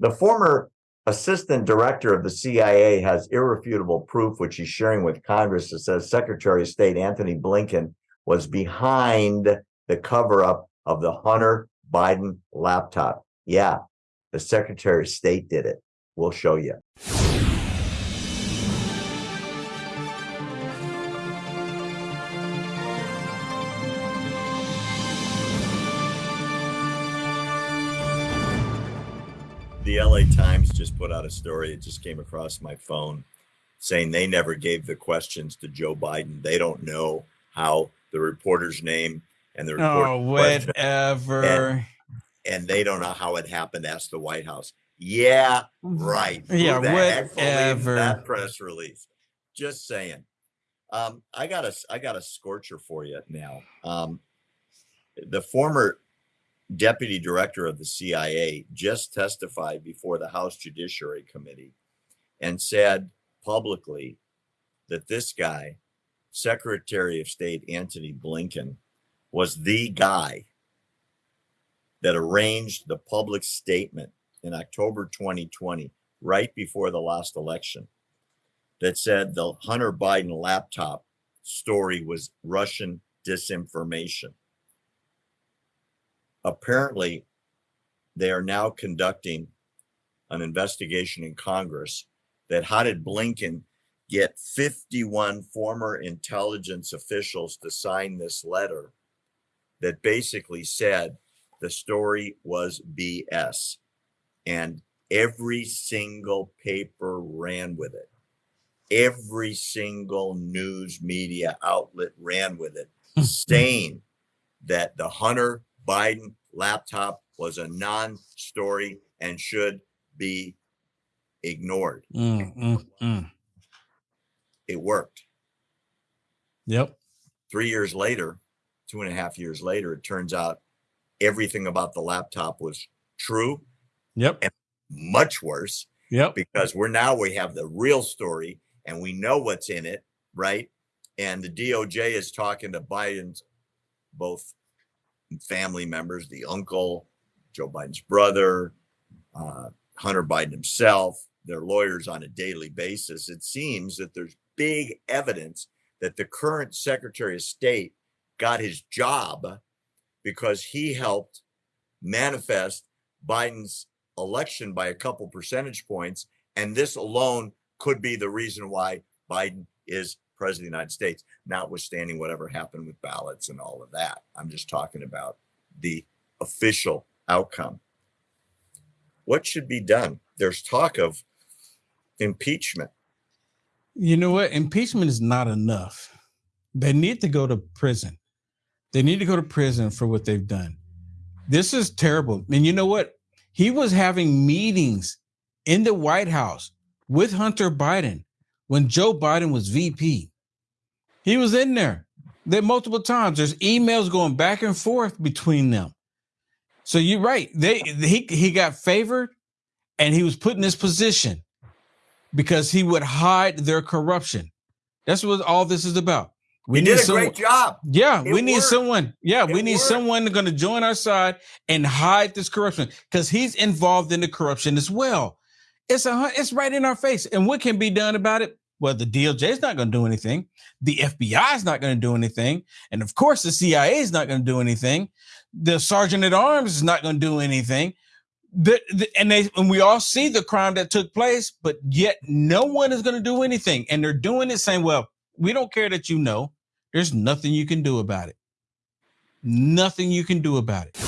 The former assistant director of the CIA has irrefutable proof, which he's sharing with Congress, that says Secretary of State Antony Blinken was behind the cover up of the Hunter Biden laptop. Yeah, the Secretary of State did it. We'll show you. The LA Times just put out a story. It just came across my phone saying they never gave the questions to Joe Biden. They don't know how the reporter's name and the reporter. oh whatever and, and, they don't know how it happened ask the white house yeah right yeah whatever that press release just saying um i got a i got a scorcher for you now um the former deputy director of the cia just testified before the house judiciary committee and said publicly that this guy secretary of state antony blinken was the guy that arranged the public statement in October 2020, right before the last election, that said the Hunter Biden laptop story was Russian disinformation. Apparently, they are now conducting an investigation in Congress that how did Blinken get 51 former intelligence officials to sign this letter that basically said the story was BS. And every single paper ran with it. Every single news media outlet ran with it, saying that the Hunter Biden laptop was a non story and should be ignored. Mm, mm, mm. It worked. Yep. Three years later, two and a half years later, it turns out everything about the laptop was true. Yep. And much worse. Yep. Because we're now we have the real story and we know what's in it, right? And the DOJ is talking to Biden's both family members, the uncle, Joe Biden's brother, uh, Hunter Biden himself, their lawyers on a daily basis. It seems that there's big evidence that the current Secretary of State got his job because he helped manifest Biden's election by a couple percentage points. And this alone could be the reason why Biden is president of the United States, notwithstanding whatever happened with ballots and all of that. I'm just talking about the official outcome. What should be done? There's talk of impeachment. You know what? Impeachment is not enough. They need to go to prison. They need to go to prison for what they've done. This is terrible. And you know what? He was having meetings in the White House with Hunter Biden when Joe Biden was VP. He was in there. There multiple times. There's emails going back and forth between them. So you're right. They he he got favored and he was put in this position because he would hide their corruption. That's what all this is about. We he did a someone, great job. Yeah, it we need worked. someone. Yeah, it we need worked. someone going to join our side and hide this corruption because he's involved in the corruption as well. It's a it's right in our face. And what can be done about it? Well, the DOJ is not going to do anything. The FBI is not going to do anything, and of course, the CIA is not going to do anything. The sergeant at arms is not going to do anything. The, the, and they and we all see the crime that took place, but yet no one is going to do anything, and they're doing it saying, "Well, we don't care that you know. There's nothing you can do about it. Nothing you can do about it.